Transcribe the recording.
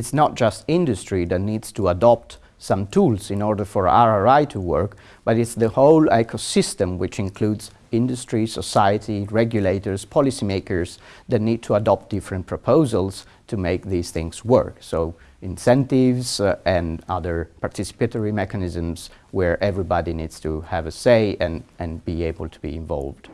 it's not just industry that needs to adopt some tools in order for RRI to work, but it's the whole ecosystem which includes industry, society, regulators, policymakers that need to adopt different proposals to make these things work. So incentives uh, and other participatory mechanisms where everybody needs to have a say and, and be able to be involved.